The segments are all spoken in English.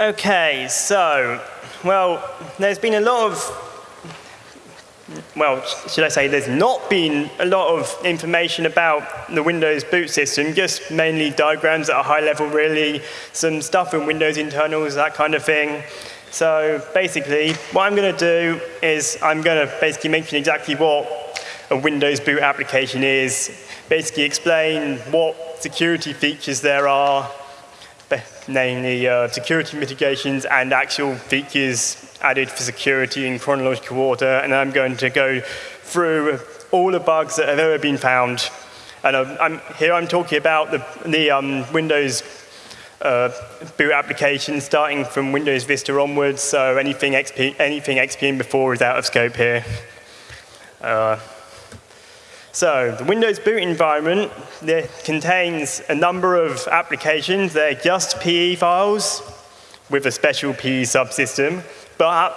Okay, so, well, there's been a lot of well, should I say, there's not been a lot of information about the Windows boot system, just mainly diagrams at a high level, really, some stuff in Windows internals, that kind of thing. So basically, what I'm going to do is I'm going to basically mention exactly what a Windows boot application is, basically explain what security features there are, namely uh, security mitigations and actual features added for security in chronological order, and I'm going to go through all the bugs that have ever been found. And I'm, here I'm talking about the, the um, Windows uh, boot application starting from Windows Vista onwards, so anything XP, anything XP and before is out of scope here. Uh, so the Windows boot environment contains a number of applications. They're just PE files with a special PE subsystem. But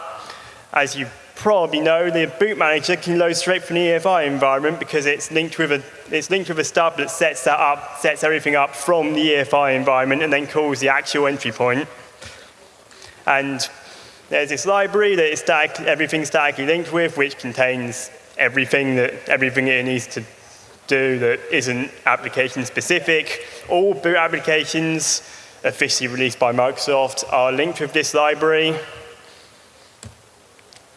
as you probably know, the boot manager can load straight from the EFI environment because it's linked with a it's linked with a stub that sets that up, sets everything up from the EFI environment, and then calls the actual entry point. And there's this library that is static, everything statically linked with, which contains everything that everything it needs to do that isn't application specific. All boot applications officially released by Microsoft are linked with this library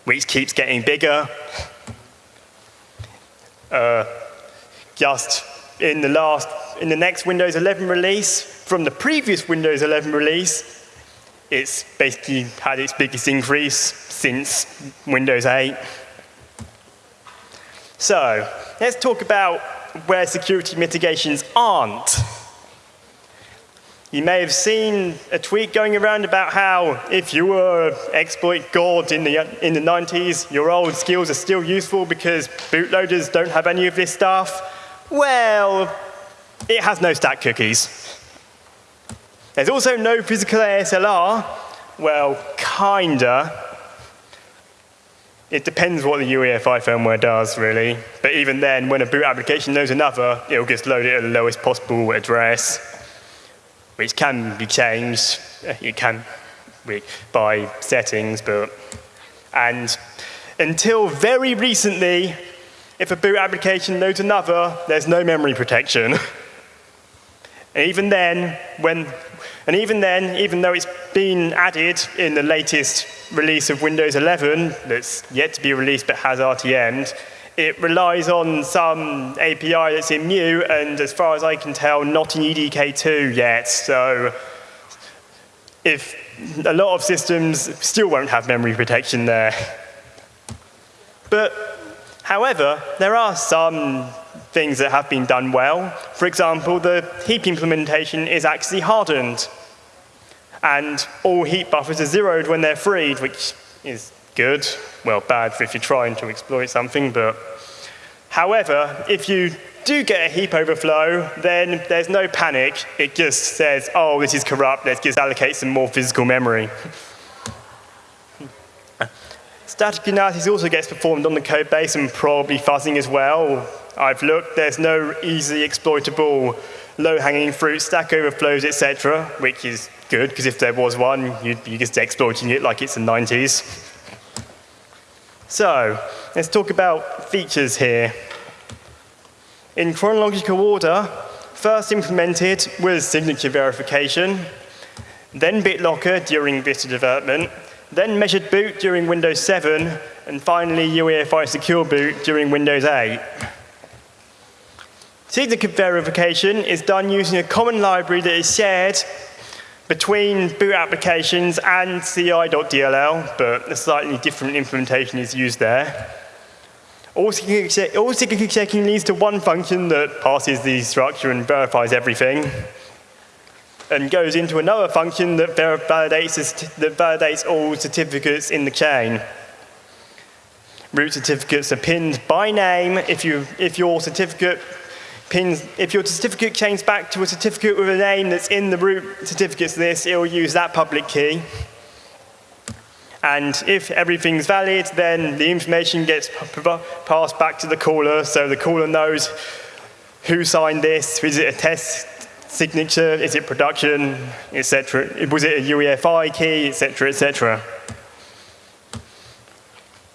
which keeps getting bigger. Uh, just in the last, in the next Windows 11 release, from the previous Windows 11 release, it's basically had its biggest increase since Windows 8. So, let's talk about where security mitigations aren't. You may have seen a tweet going around about how if you were exploit god in the, in the 90s, your old skills are still useful because bootloaders don't have any of this stuff. Well, it has no stack cookies. There's also no physical ASLR. Well, kinda. It depends what the UEFI firmware does, really. But even then, when a boot application knows another, it'll just load it at the lowest possible address which can be changed. It can by settings, but and until very recently, if a boot application loads another, there's no memory protection. and even then, when and even then, even though it's been added in the latest release of Windows 11, that's yet to be released but has RTM'd, it relies on some API that's in Mu, and as far as I can tell, not in EDK2 yet. So if a lot of systems still won't have memory protection there. But however, there are some things that have been done well. For example, the heap implementation is actually hardened. And all heap buffers are zeroed when they're freed, which is good. Well, bad if you're trying to exploit something, but however, if you do get a heap overflow, then there's no panic. It just says, oh, this is corrupt. Let's just allocate some more physical memory. Static analysis also gets performed on the code base and probably fuzzing as well. I've looked, there's no easily exploitable low-hanging fruit, stack overflows, etc., which is good, because if there was one, you'd be just exploiting it like it's the 90s. So, let's talk about features here. In chronological order, first implemented was signature verification, then BitLocker during Vista development, then measured boot during Windows 7, and finally UEFI secure boot during Windows 8. Signature verification is done using a common library that is shared between boot applications and ci.dll, but a slightly different implementation is used there. All signature checking leads to one function that passes the structure and verifies everything, and goes into another function that validates, that validates all certificates in the chain. Root certificates are pinned by name if, you, if your certificate pins, if your certificate changes back to a certificate with a name that's in the root certificates list, it will use that public key. And if everything's valid, then the information gets passed back to the caller, so the caller knows who signed this, is it a test signature? Is it production, etc.? Was it a UEFI key, etc., etc.?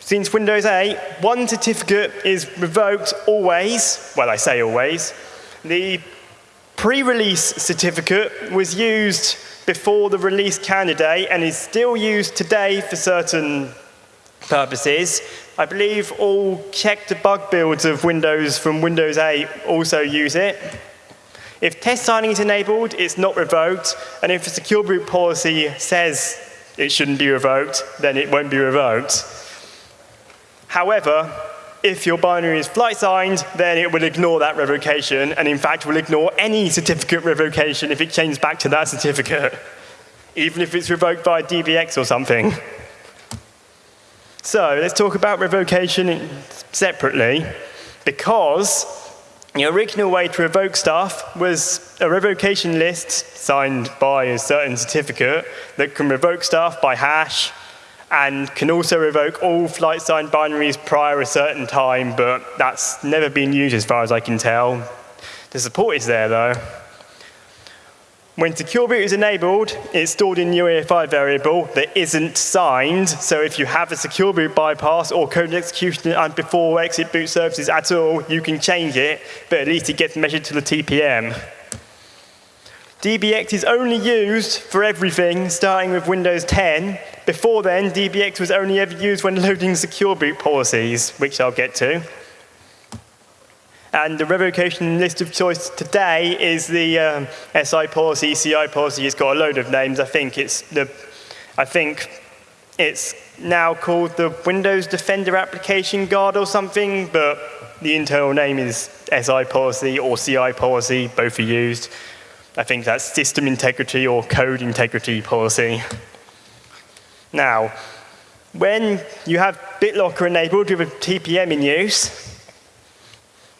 Since Windows 8, one certificate is revoked always. Well, I say always. The pre-release certificate was used before the release candidate and is still used today for certain purposes. I believe all check debug builds of Windows from Windows 8 also use it. If test signing is enabled, it's not revoked, and if a secure boot policy says it shouldn't be revoked, then it won't be revoked. However, if your binary is flight signed, then it will ignore that revocation, and in fact will ignore any certificate revocation if it changes back to that certificate, even if it's revoked by DBX or something. So let's talk about revocation separately, because the original way to revoke stuff was a revocation list signed by a certain certificate that can revoke stuff by hash, and can also revoke all flight signed binaries prior a certain time, but that's never been used as far as I can tell. The support is there though. When secure boot is enabled, it's stored in UEFI variable that isn't signed. So if you have a secure boot bypass or code execution and before exit boot services at all, you can change it, but at least it gets measured to the TPM. DBX is only used for everything, starting with Windows 10. Before then, DBX was only ever used when loading secure boot policies, which I'll get to. And the revocation list of choice today is the um, SI policy, CI policy. It's got a load of names. I think it's the, I think it's now called the Windows Defender Application Guard or something, but the internal name is SI policy or CI policy. Both are used. I think that's system integrity or code integrity policy. Now, when you have BitLocker enabled with a TPM in use,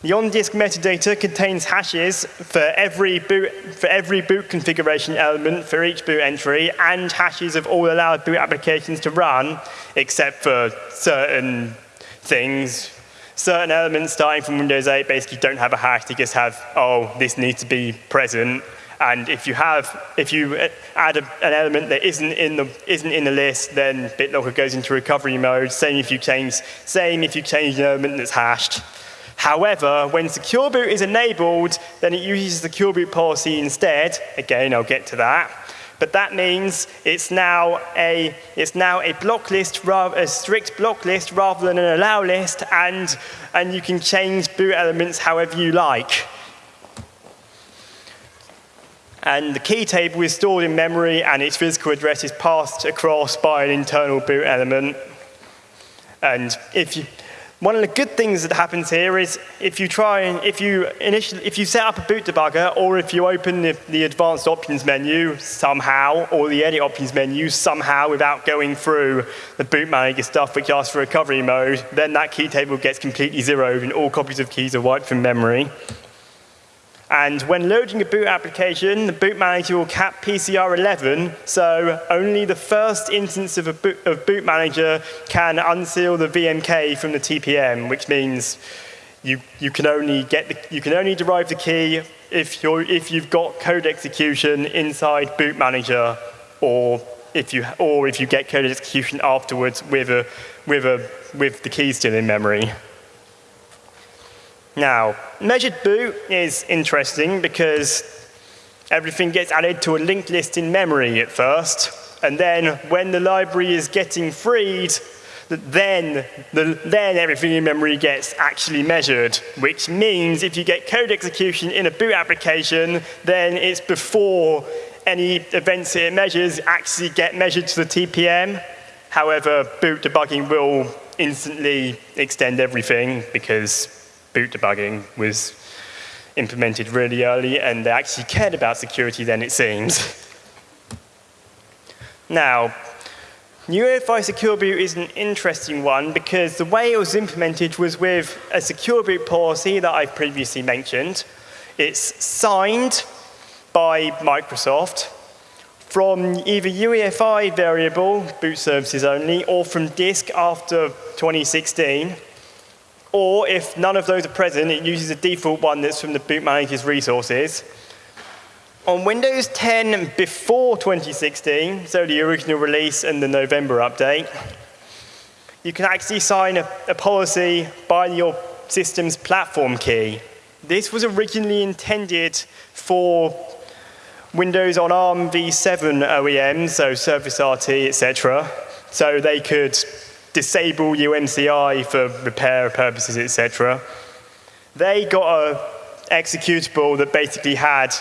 the on-disk metadata contains hashes for every, boot, for every boot configuration element for each boot entry and hashes of all allowed boot applications to run, except for certain things. Certain elements starting from Windows 8 basically don't have a hash. They just have, oh, this needs to be present. And if you have, if you add a, an element that isn't in the isn't in the list, then BitLocker goes into recovery mode. Same if you change, same if you change an element that's hashed. However, when secure boot is enabled, then it uses the secure boot policy instead. Again, I'll get to that. But that means it's now a, it's now a block list, a strict block list rather than an allow list, and, and you can change boot elements however you like. And the key table is stored in memory and its physical address is passed across by an internal boot element. And if you, one of the good things that happens here is if you try and if you initially if you set up a boot debugger or if you open the, the advanced options menu somehow or the edit options menu somehow without going through the boot manager stuff which asks for recovery mode, then that key table gets completely zeroed and all copies of keys are wiped from memory. And when loading a boot application, the boot manager will cap PCR 11, so only the first instance of, a boot, of boot manager can unseal the VMK from the TPM, which means you, you, can only get the, you can only derive the key if, you're, if you've got code execution inside boot manager or if you, or if you get code execution afterwards with, a, with, a, with the key still in memory. Now, measured boot is interesting because everything gets added to a linked list in memory at first, and then when the library is getting freed, then, the, then everything in memory gets actually measured, which means if you get code execution in a boot application, then it's before any events it measures actually get measured to the TPM. However, boot debugging will instantly extend everything because boot debugging was implemented really early, and they actually cared about security then, it seems. now, UEFI Secure Boot is an interesting one because the way it was implemented was with a secure boot policy that I've previously mentioned. It's signed by Microsoft from either UEFI variable, boot services only, or from disk after 2016. Or if none of those are present, it uses a default one that's from the boot manager's resources. On Windows 10 before 2016, so the original release and the November update, you can actually sign a, a policy by your system's platform key. This was originally intended for Windows on ARM v7 OEMs, so Service RT, etc. So they could disable UNCI for repair purposes, etc. They got a executable that basically had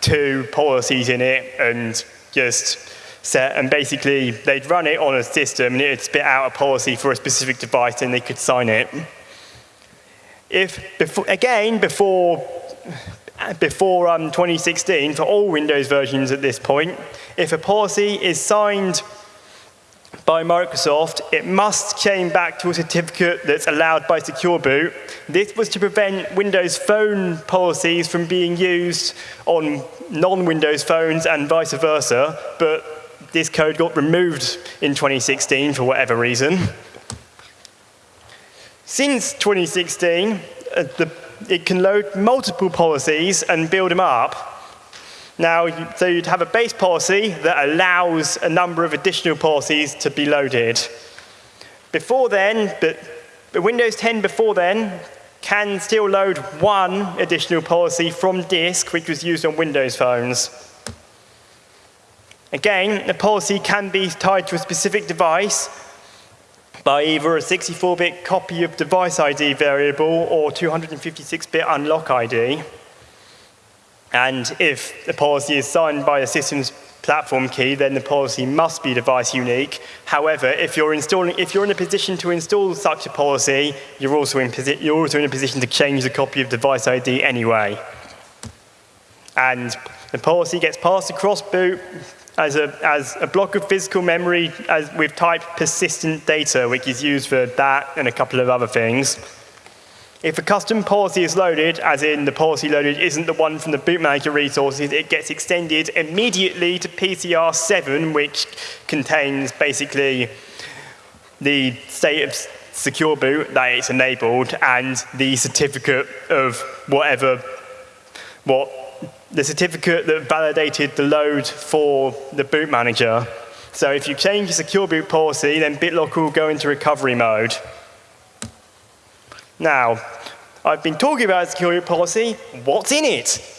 two policies in it and just set, and basically they'd run it on a system and it'd spit out a policy for a specific device and they could sign it. If, before, again, before before um, 2016 for all Windows versions at this point, if a policy is signed by Microsoft, it must chain back to a certificate that's allowed by Secure Boot. This was to prevent Windows Phone policies from being used on non-Windows phones and vice versa, but this code got removed in 2016 for whatever reason. Since 2016, uh, the it can load multiple policies and build them up. Now, so you'd have a base policy that allows a number of additional policies to be loaded. Before then, but, but Windows 10 before then can still load one additional policy from disk, which was used on Windows phones. Again, the policy can be tied to a specific device, by either a 64-bit copy of device ID variable or 256-bit unlock ID. And if the policy is signed by a system's platform key, then the policy must be device unique. However, if you're, installing, if you're in a position to install such a policy, you're also, in you're also in a position to change the copy of device ID anyway. And the policy gets passed across boot as a, as a block of physical memory as with type persistent data, which is used for that and a couple of other things. If a custom policy is loaded, as in the policy loaded isn't the one from the boot manager resources, it gets extended immediately to PCR 7, which contains basically the state of secure boot that it's enabled and the certificate of whatever, what the certificate that validated the load for the boot manager. So if you change the secure boot policy, then BitLocker will go into recovery mode. Now, I've been talking about security policy. What's in it?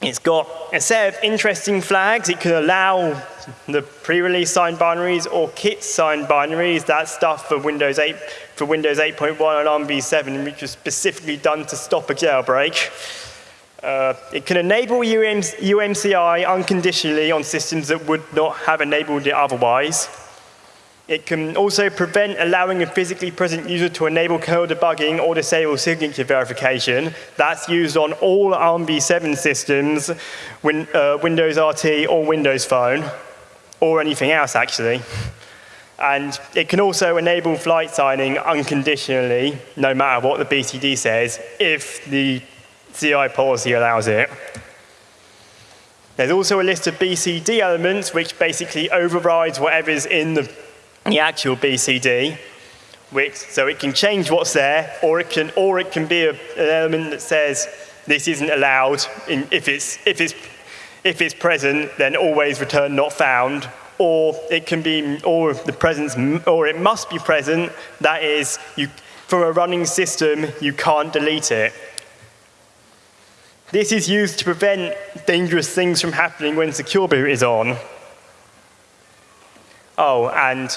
It's got a set of interesting flags. It can allow the pre-release signed binaries or kit signed binaries. That stuff for Windows 8 for Windows 8.1 and ARM v7, which was specifically done to stop a jailbreak. Uh, it can enable UM UMCI unconditionally on systems that would not have enabled it otherwise. It can also prevent allowing a physically present user to enable kernel debugging or disable signature verification. That's used on all ARMv7 systems, win, uh, Windows RT or Windows Phone, or anything else actually. And it can also enable flight signing unconditionally, no matter what the BCD says, if the CI policy allows it. There's also a list of BCD elements which basically overrides whatever's in the, the actual BCD. Which, so it can change what's there, or it can, or it can be a, an element that says this isn't allowed. In, if, it's, if, it's, if it's present, then always return not found. Or it can be, or the presence, or it must be present. That is, you, for a running system, you can't delete it. This is used to prevent dangerous things from happening when secure boot is on. Oh, and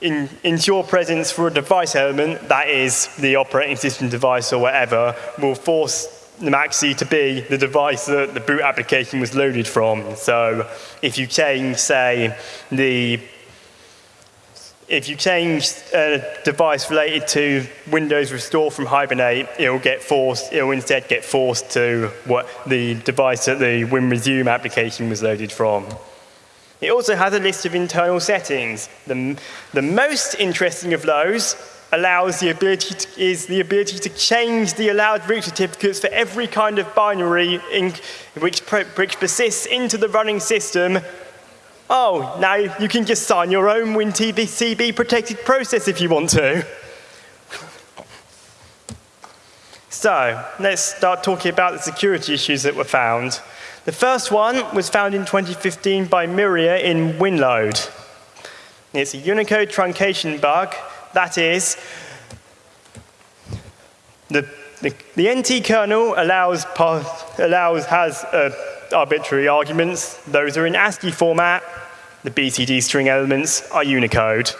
in, ensure presence for a device element, that is the operating system device or whatever, will force the maxi to be the device that the boot application was loaded from. So if you change, say, the if you change a device related to Windows Restore from Hibernate, it'll get forced, it'll instead get forced to what the device that the WinResume application was loaded from. It also has a list of internal settings. The, the most interesting of those allows the ability to, is the ability to change the allowed root certificates for every kind of binary in, which, which persists into the running system Oh, now you can just sign your own WinTBCB protected process if you want to. So let's start talking about the security issues that were found. The first one was found in 2015 by Miria in WinLoad. It's a Unicode truncation bug. That is, the, the, the NT kernel allows, allows has uh, arbitrary arguments. Those are in ASCII format. The BCD string elements are Unicode.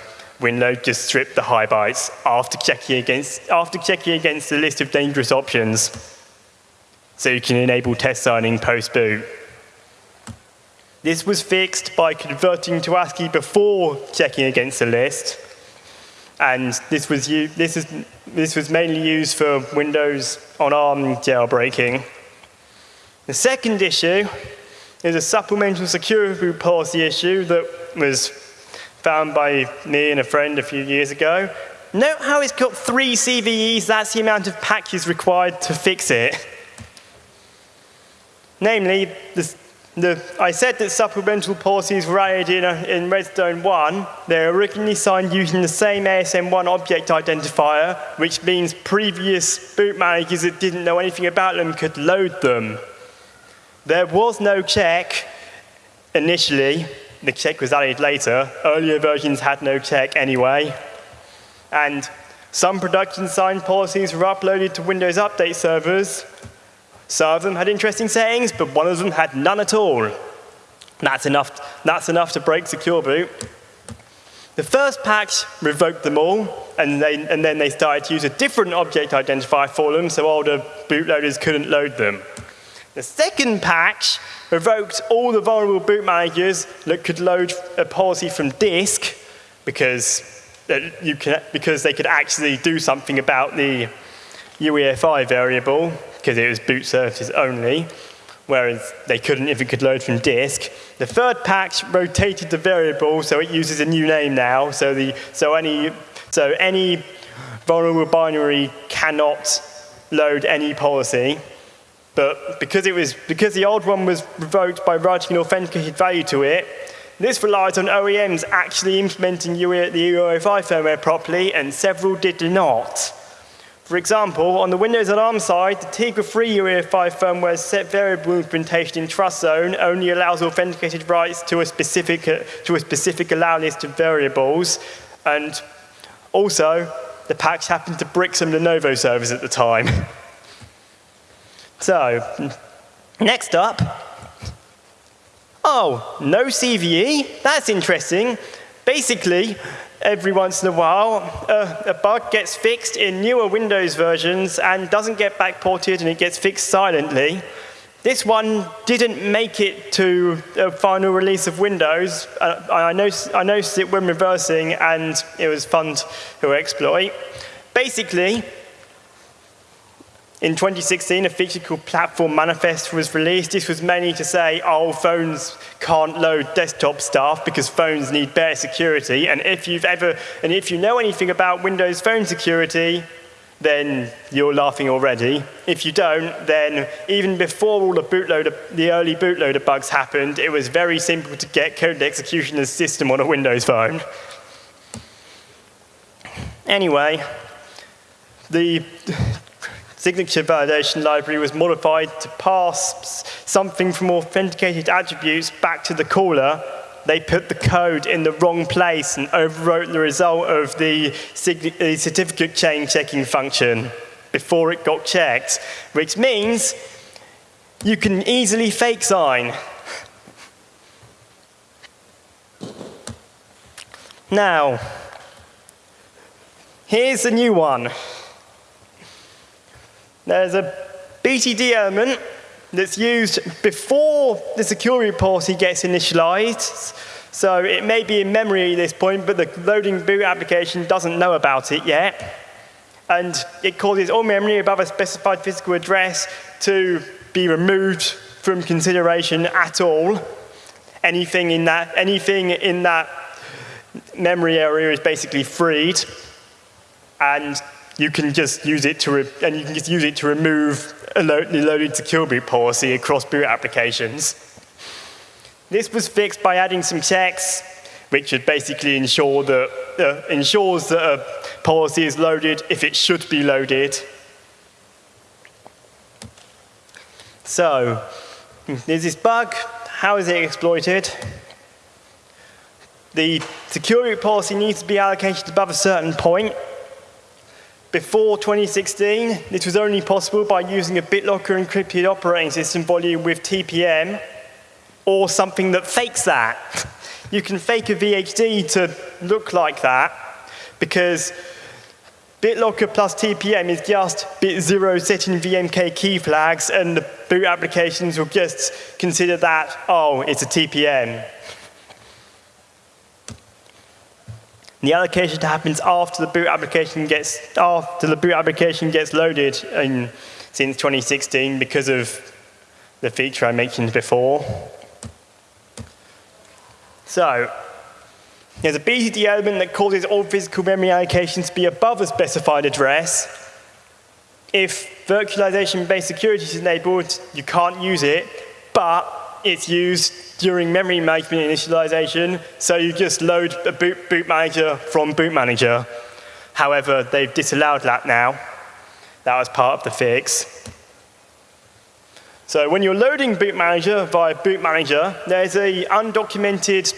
WinLoad just stripped the high bytes after checking against, after checking against the list of dangerous options. So you can enable test signing post-boot. This was fixed by converting to ASCII before checking against the list. And this was, this is, this was mainly used for Windows on ARM jailbreaking. The second issue is a supplemental security policy issue that was found by me and a friend a few years ago. Note how it's got three CVEs, that's the amount of patches required to fix it. Namely, the, I said that supplemental policies were added in, a, in Redstone 1. They're originally signed using the same ASM1 object identifier, which means previous boot managers that didn't know anything about them could load them. There was no check initially. The check was added later. Earlier versions had no check anyway. And some production signed policies were uploaded to Windows Update servers. Some of them had interesting settings, but one of them had none at all. That's enough, that's enough to break secure boot. The first patch revoked them all, and, they, and then they started to use a different object identifier for them, so older bootloaders couldn't load them. The second patch revoked all the vulnerable boot managers that could load a policy from disk because, uh, you can, because they could actually do something about the UEFI variable because it was boot services only, whereas they couldn't if it could load from disk. The third patch rotated the variable so it uses a new name now, so, the, so, any, so any vulnerable binary cannot load any policy. But because, it was, because the old one was revoked by writing an authenticated value to it, this relies on OEMs actually implementing UE, the UEFI firmware properly, and several did not. For example, on the Windows Alarm side, the Tegra 3 UEFI firmware's set variable implementation in Trust Zone only allows authenticated writes to a specific, to a specific allow list of variables, and also, the patch happened to brick some Lenovo servers at the time. So, next up, oh, no CVE? That's interesting. Basically, every once in a while, uh, a bug gets fixed in newer Windows versions and doesn't get backported and it gets fixed silently. This one didn't make it to a final release of Windows. Uh, I, noticed, I noticed it when reversing and it was fun to exploit. Basically, in 2016, a feature called Platform Manifest was released. This was mainly to say, oh, phones can't load desktop stuff because phones need better security. And if you've ever, and if you know anything about Windows Phone security, then you're laughing already. If you don't, then even before all the bootloader, the early bootloader bugs happened, it was very simple to get code execution as system on a Windows phone. Anyway, the signature validation library was modified to pass something from authenticated attributes back to the caller. They put the code in the wrong place and overwrote the result of the, the certificate chain checking function before it got checked, which means you can easily fake sign. Now, here's a new one. There's a BTD element that's used before the security policy gets initialized. So it may be in memory at this point, but the loading boot application doesn't know about it yet. And it causes all memory above a specified physical address to be removed from consideration at all. Anything in that, anything in that memory area is basically freed. And you can just use it to, and you can just use it to remove a lo loaded secure boot policy across boot applications. This was fixed by adding some checks, which would basically ensure that, uh, ensures that a policy is loaded if it should be loaded. So, There's this bug. How is it exploited? The security policy needs to be allocated above a certain point. Before 2016, this was only possible by using a BitLocker encrypted operating system volume with TPM or something that fakes that. You can fake a VHD to look like that because BitLocker plus TPM is just bit zero setting VMK key flags and the boot applications will just consider that, oh, it's a TPM. The allocation happens after the boot application gets after the boot application gets loaded in, since 2016 because of the feature I mentioned before. So there's a BCD element that causes all physical memory allocations to be above a specified address. If virtualization-based security is enabled, you can't use it, but it's used during memory management initialization, so you just load a boot, boot manager from boot manager. However, they've disallowed that now. That was part of the fix. So when you're loading boot manager via boot manager, there's a undocumented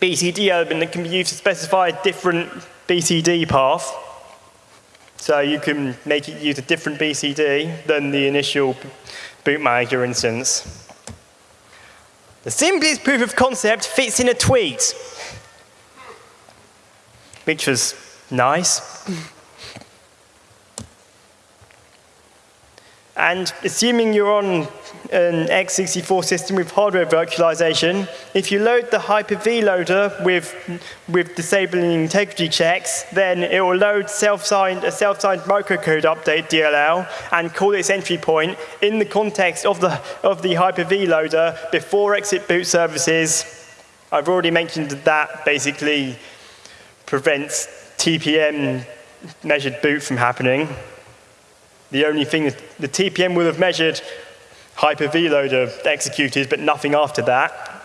BCD element that can be used to specify a different BCD path. So you can make it use a different BCD than the initial boot manager instance. The simplest proof of concept fits in a tweet, which was nice. And assuming you're on an x64 system with hardware virtualization, if you load the Hyper-V loader with, with disabling integrity checks, then it will load self-signed, a self-signed microcode update DLL and call its entry point in the context of the, of the Hyper-V loader before exit boot services. I've already mentioned that, basically prevents TPM measured boot from happening. The only thing the TPM will have measured Hyper-V loader executed, but nothing after that.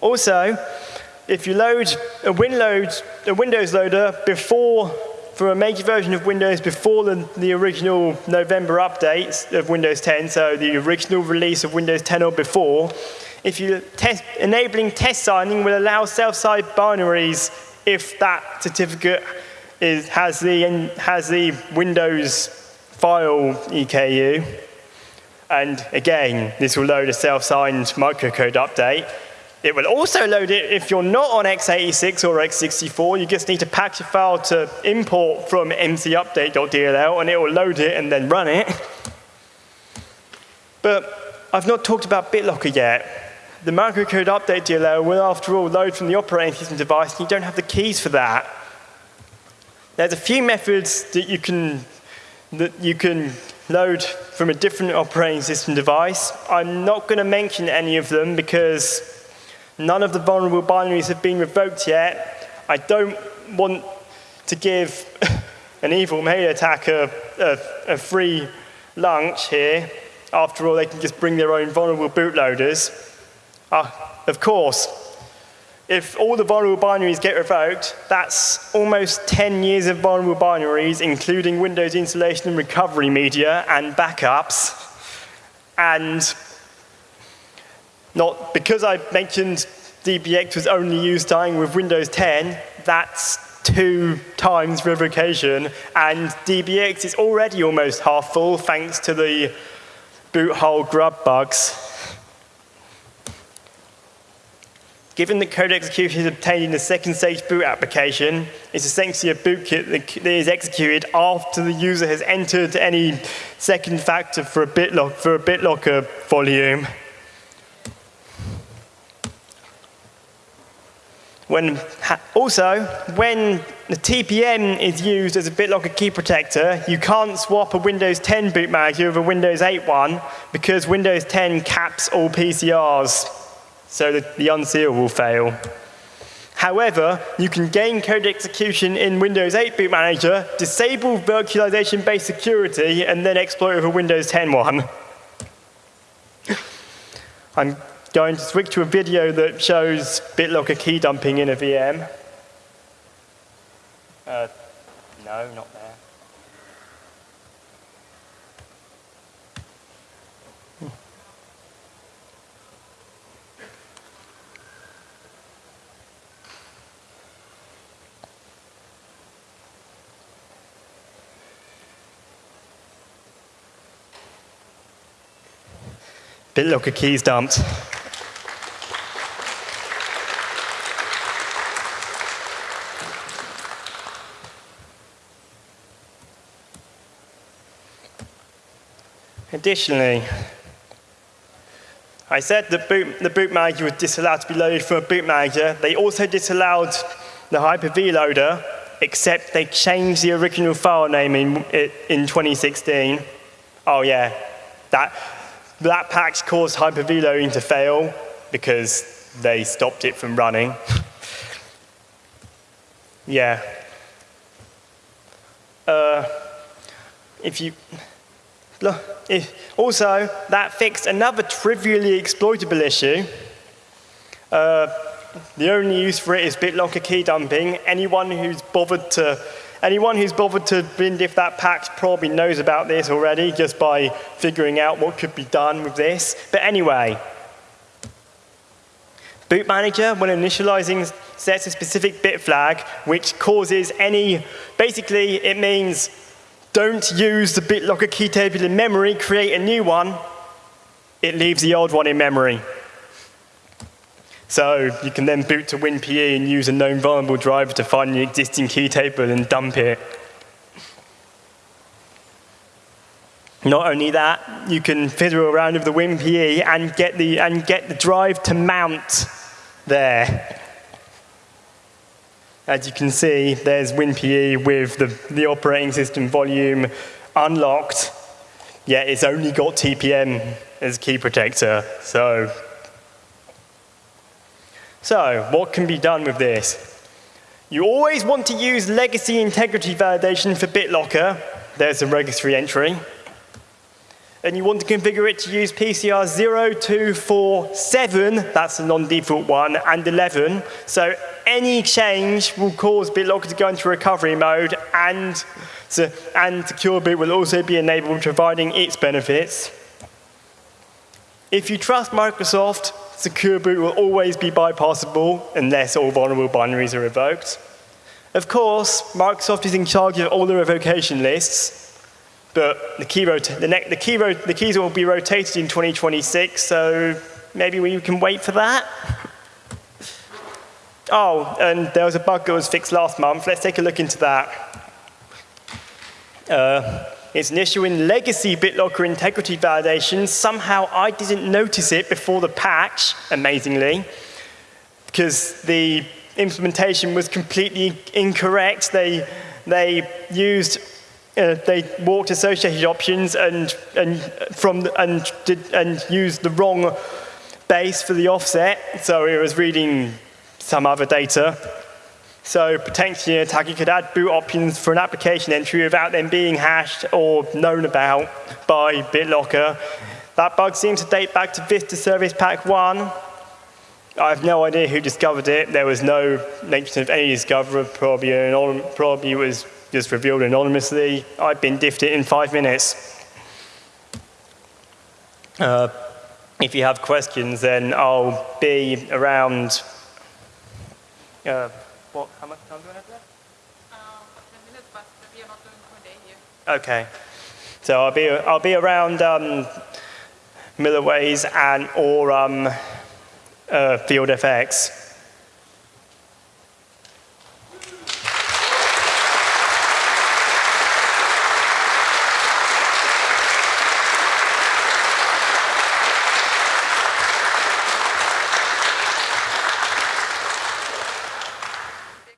Also, if you load a, load, a Windows loader before, for a major version of Windows before the, the original November updates of Windows 10, so the original release of Windows 10 or before, if you test, enabling test signing will allow self-signed binaries if that certificate is, has, the, has the Windows file EKU. And again, this will load a self-signed microcode update. It will also load it if you're not on x86 or x64. You just need to patch a file to import from mcupdate.dll, and it will load it and then run it. But I've not talked about BitLocker yet. The microcode update DLL will, after all, load from the operating system device, and you don't have the keys for that. There's a few methods that you can that you can load from a different operating system device. I'm not going to mention any of them because none of the vulnerable binaries have been revoked yet. I don't want to give an evil mail attacker a, a, free lunch here. After all, they can just bring their own vulnerable bootloaders. Uh, of course, if all the vulnerable binaries get revoked, that's almost 10 years of vulnerable binaries, including Windows installation and recovery media and backups. And not because I mentioned DBX was only used dying with Windows 10, that's two times revocation, and DBX is already almost half full thanks to the boot hole grub bugs. Given that code execution is obtained in the second stage boot application, it's essentially a bootkit that is executed after the user has entered any second factor for a BitLocker, for a BitLocker volume. When, also, when the TPM is used as a BitLocker key protector, you can't swap a Windows 10 boot manager with a Windows 8 one because Windows 10 caps all PCRs so that the unseal will fail. However, you can gain code execution in Windows 8 Boot Manager, disable virtualization-based security, and then exploit with a Windows 10 one. I'm going to switch to a video that shows BitLocker key dumping in a VM. Uh, no, not there. BitLocker keys dumped. Additionally, I said the boot, the boot manager was disallowed to be loaded from a boot manager. They also disallowed the Hyper-V loader, except they changed the original file name in, in 2016. Oh yeah, that, that patch caused Hyper-V loading to fail because they stopped it from running. yeah. Uh, if you, also, that fixed another trivially exploitable issue. Uh, the only use for it is BitLocker key dumping. Anyone who's bothered to Anyone who's bothered to bindiff that patch probably knows about this already just by figuring out what could be done with this. But anyway, Boot Manager, when initializing, sets a specific bit flag which causes any, basically it means don't use the BitLocker key table in memory, create a new one. It leaves the old one in memory. So you can then boot to WinPE and use a known vulnerable driver to find the existing key table and dump it. Not only that, you can fiddle around with the WinPE and get the, and get the drive to mount there. As you can see, there's WinPE with the, the operating system volume unlocked, yet it's only got TPM as key protector. So, so what can be done with this? You always want to use legacy integrity validation for BitLocker. There's a registry entry and you want to configure it to use PCR 0247, that's the non-default one, and 11. So any change will cause BitLocker to go into recovery mode, and, so, and Secure Boot will also be enabled, providing its benefits. If you trust Microsoft, Secure Boot will always be bypassable unless all vulnerable binaries are revoked. Of course, Microsoft is in charge of all the revocation lists, but the, key the, the, key the keys will be rotated in 2026, so maybe we can wait for that. Oh, and there was a bug that was fixed last month. Let's take a look into that. Uh, it's an issue in legacy BitLocker integrity validation. Somehow I didn't notice it before the patch, amazingly, because the implementation was completely incorrect. They, they used uh, they walked associated options and, and, from, and, did, and used the wrong base for the offset, so it was reading some other data. So potentially an attacker could add boot options for an application entry without them being hashed or known about by BitLocker. That bug seems to date back to Vista Service Pack 1. I have no idea who discovered it. There was no mention of any discoverer. Probably, an, probably was just revealed anonymously. I've been diffed it in five minutes. Uh, if you have questions, then I'll be around. Uh, what? How much time do I have left? Uh, okay. So I'll be I'll be around um, Miller Ways and or um, uh, Field FX.